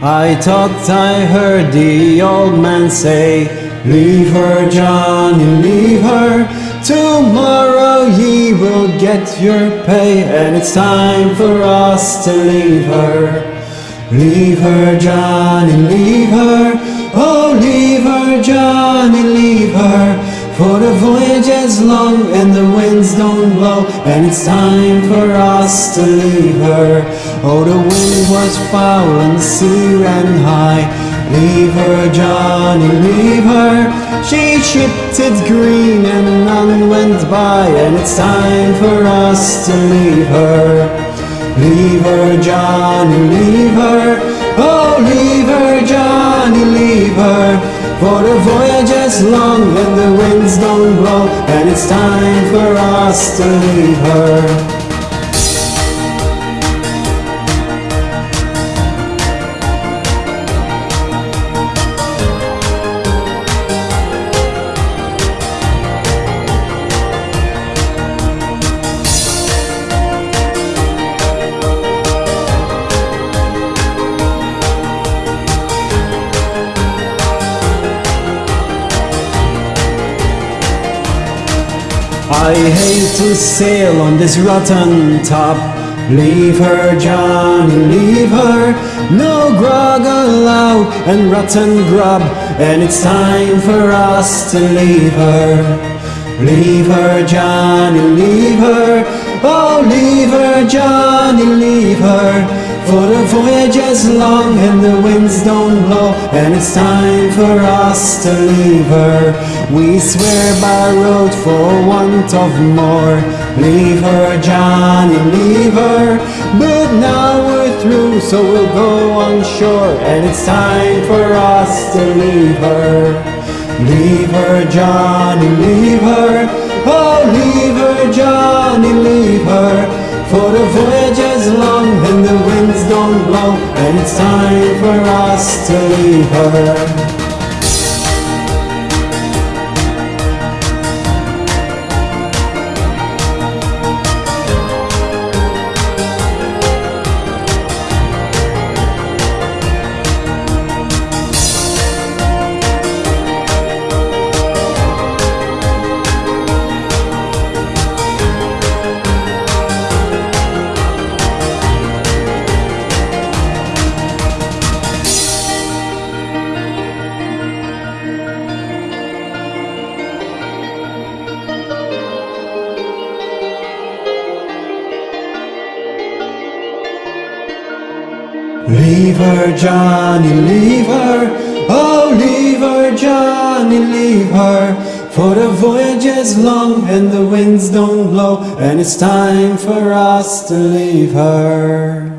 I thought I heard the old man say, Leave her, Johnny, leave her. Tomorrow ye will get your pay, and it's time for us to leave her. Leave her, Johnny, leave voyage is long and the winds don't blow. And it's time for us to leave her. Oh, the wind was foul and the sea ran high. Leave her, Johnny, leave her. She shipped it green and none went by. And it's time for us to leave her. Leave her, Johnny, leave her. Oh, leave her, Johnny, for the voyage is long and the winds don't blow And it's time for us to leave her I hate to sail on this rotten top. Leave her, Johnny, leave her. No grog allowed and rotten grub. And it's time for us to leave her. Leave her, Johnny, leave her. Oh, leave her, Johnny, is long and the winds don't blow And it's time for us to leave her We swear by road for want of more. Leave her, Johnny, leave her But now we're through so we'll go on shore And it's time for us to leave her Leave her, Johnny, leave her Oh, leave her, Johnny, leave her for the voyage is long and the winds don't blow And it's time for us to leave her Leave her, Johnny, leave her. Oh, leave her, Johnny, leave her. For the voyage is long and the winds don't blow, and it's time for us to leave her.